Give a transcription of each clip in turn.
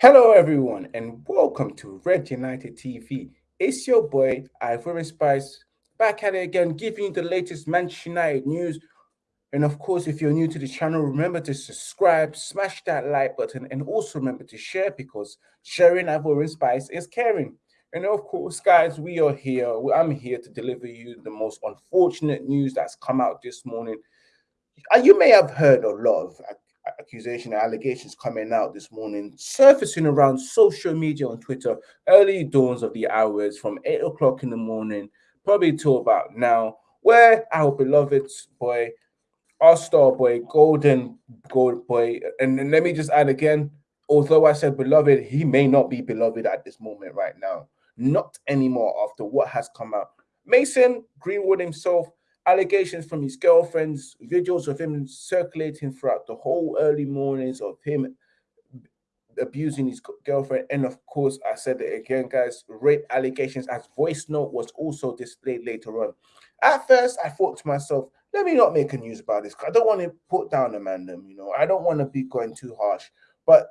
Hello, everyone, and welcome to Red United TV. It's your boy, Ivory Spice, back at it again, giving you the latest Manchester United news. And of course, if you're new to the channel, remember to subscribe, smash that like button, and also remember to share because sharing Ivory Spice is caring. And of course, guys, we are here. I'm here to deliver you the most unfortunate news that's come out this morning. Uh, you may have heard a lot of accusation allegations coming out this morning, surfacing around social media on Twitter, early dawns of the hours from 8 o'clock in the morning, probably till about now, where our beloved boy, our star boy, golden gold boy, and, and let me just add again, although I said beloved, he may not be beloved at this moment right now. Not anymore after what has come out. Mason Greenwood himself allegations from his girlfriends, videos of him circulating throughout the whole early mornings of him abusing his girlfriend. And of course, I said it again, guys, rape allegations as voice note was also displayed later on. At first, I thought to myself, let me not make a news about this. I don't want to put down a man, you know, I don't want to be going too harsh. But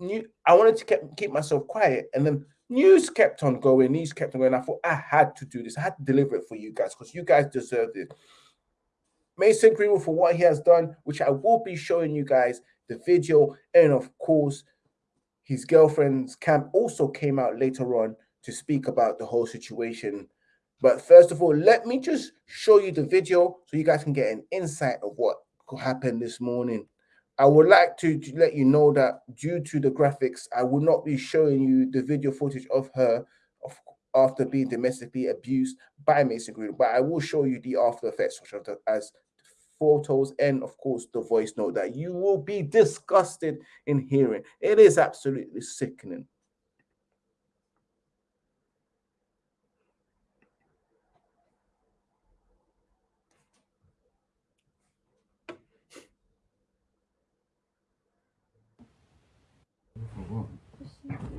I wanted to keep, keep myself quiet. And then news kept on going, news kept on going. I thought I had to do this. I had to deliver it for you guys because you guys deserve it. Mason Greenwood for what he has done, which I will be showing you guys the video. And of course, his girlfriend's camp also came out later on to speak about the whole situation. But first of all, let me just show you the video so you guys can get an insight of what happened this morning. I would like to, let you know that due to the graphics, I will not be showing you the video footage of her of, after being domestically abused by Mason Green, but I will show you the after effects, which are the, as photos and of course the voice note that you will be disgusted in hearing. It is absolutely sickening.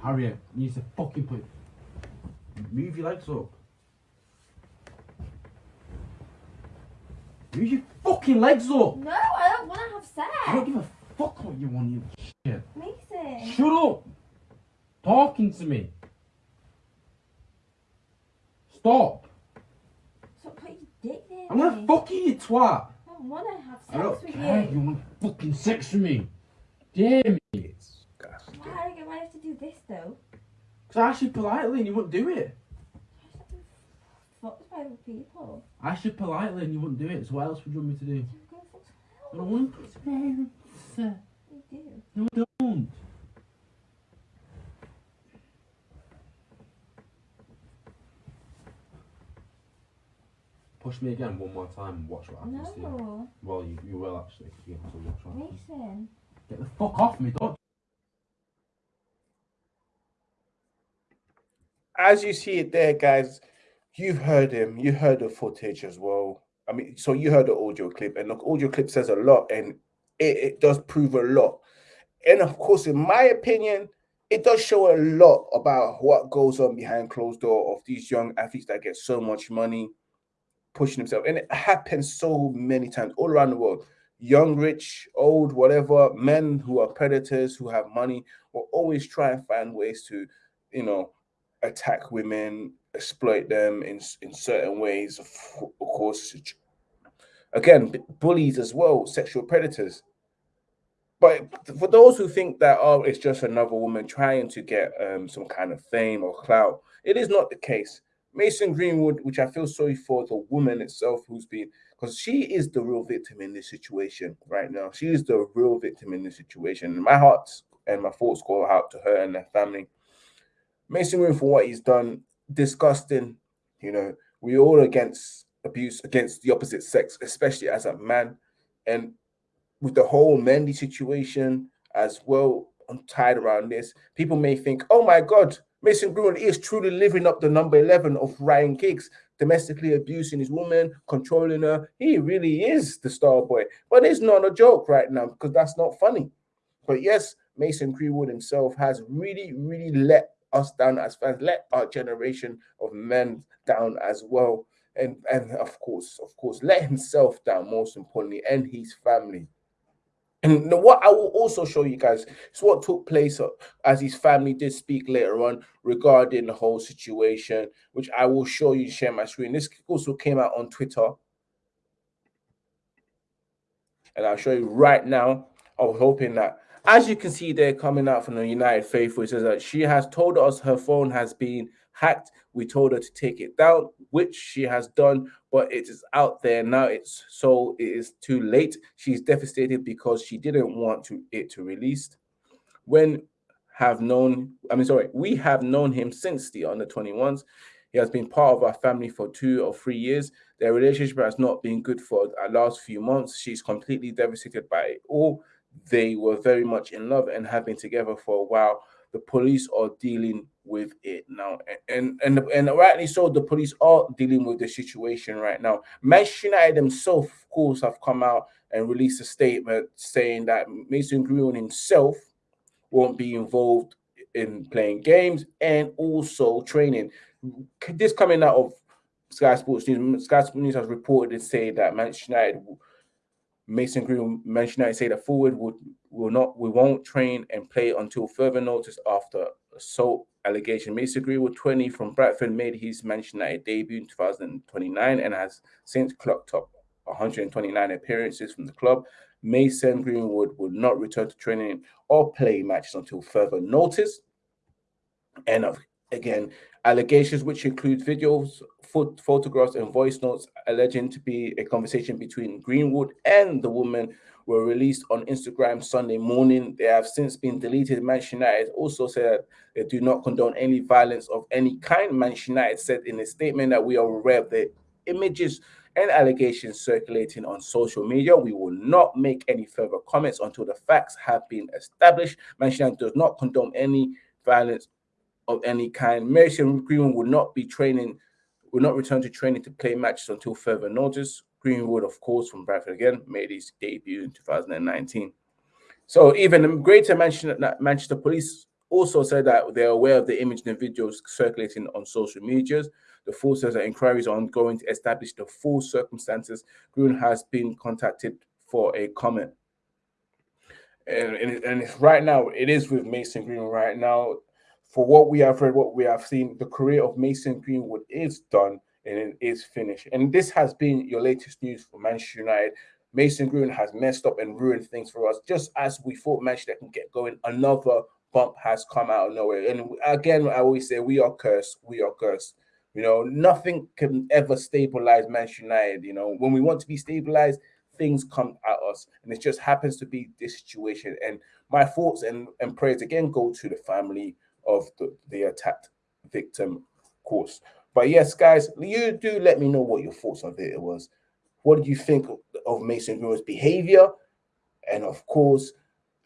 Harriet, you need to fucking put. Move your legs up. Move your fucking legs up! No, I don't want to have sex. I don't give a fuck what you want, you shit. Mason. Shut up! Talking to me. Stop. Stop putting your dick there. I'm gonna fuck you, you twat. I don't want to have sex I don't with care. you. You want fucking sex with me? Damn it. Why, why have to do this though? Because I asked you politely and you wouldn't do it. Fucked by other people. I asked you politely and you wouldn't do it. So what else would you want me to do? I don't want to. You do. No, I don't. Push me again one more time and watch what happens to you. No. Well, you, you will actually, you have to watch what happens. Mason. Get the fuck off me, don't. As you see it there, guys, you've heard him. You heard the footage as well. I mean, so you heard the audio clip, and look, audio clip says a lot, and it, it does prove a lot. And of course, in my opinion, it does show a lot about what goes on behind closed door of these young athletes that get so much money pushing themselves. And it happens so many times all around the world. Young, rich, old, whatever, men who are predators, who have money, will always try and find ways to, you know, attack women, exploit them in, in certain ways. Of, course, again, bullies as well, sexual predators. But for those who think that, oh, it's just another woman trying to get um, some kind of fame or clout, it is not the case. Mason Greenwood, which I feel sorry for the woman itself who's been, because she is the real victim in this situation right now. She is the real victim in this situation. My heart and my thoughts go out to her and her family. Mason Greenwood for what he's done, disgusting. You know, we all against abuse against the opposite sex, especially as a man. And with the whole Mendy situation as well I'm tied around this, people may think, oh my God, Mason Greenwood is truly living up the number 11 of Ryan Giggs, domestically abusing his woman, controlling her. He really is the star boy. But it's not a joke right now because that's not funny. But yes, Mason Greenwood himself has really, really let us down as fans, let our generation of men down as well. And, and of course, of course, let himself down most importantly and his family. And what I will also show you guys is what took place uh, as his family did speak later on regarding the whole situation, which I will show you, share my screen. This also came out on Twitter. And I'll show you right now. I was hoping that, as you can see there coming out from the United Faithful, it says that she has told us her phone has been hacked. We told her to take it down, which she has done, but it is out there now. It's so it is too late. She's devastated because she didn't want to it to release. When have known, I mean, sorry, we have known him since the under 21s. He has been part of our family for two or three years. Their relationship has not been good for the last few months. She's completely devastated by it all. They were very much in love and have been together for a while the police are dealing with it now, and and and rightly so. The police are dealing with the situation right now. Manchester United themselves, of course, have come out and released a statement saying that Mason Greenwood himself won't be involved in playing games and also training. This coming out of Sky Sports News. Sky Sports News has reported and say that Manchester United Mason Green mentioned that say that forward would will not we won't train and play until further notice after assault allegation. Mason Greenwood, 20 from Bradford, made his Manchester United debut in 2029 and has since clocked up 129 appearances from the club. Mason Greenwood will not return to training or play matches until further notice. And of again, allegations which include videos, photographs, and voice notes alleging to be a conversation between Greenwood and the woman were released on Instagram Sunday morning. They have since been deleted. Manchester United also said they do not condone any violence of any kind. Manchester United said in a statement that we are aware of the images and allegations circulating on social media. We will not make any further comments until the facts have been established. Manchester United does not condone any violence of any kind. Mason Greenwood will not be training, will not return to training to play matches until further notice. Greenwood, of course, from Bradford again, made his debut in 2019. So even Greater Manchester, Manchester Police also said that they're aware of the images and videos circulating on social medias. The force says that inquiries are ongoing to establish the full circumstances. Green has been contacted for a comment. And, and, and right now, it is with Mason Green right now for what we have read, what we have seen, the career of Mason Greenwood is done and it is finished. And this has been your latest news for Manchester United. Mason Greenwood has messed up and ruined things for us. Just as we thought Manchester can get going, another bump has come out of nowhere. And again, I always say we are cursed. We are cursed. You know, nothing can ever stabilize Manchester United. You know, when we want to be stabilized, things come at us. And it just happens to be this situation. And my thoughts and, and prayers again go to the family of the, the attacked victim of course. But yes, guys, you do let me know what your thoughts on it was. What did you think of Mason Greenwood's behavior? And of course,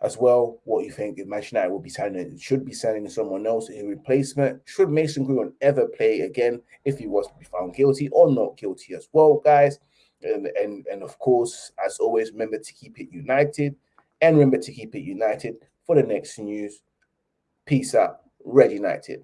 as well, what you think if Manchester United will be signing, should be signing someone else in replacement. Should Mason Greenwood ever play again if he was to be found guilty or not guilty as well, guys? And, and, and of course, as always, remember to keep it united and remember to keep it united for the next news. Peace out. Red United.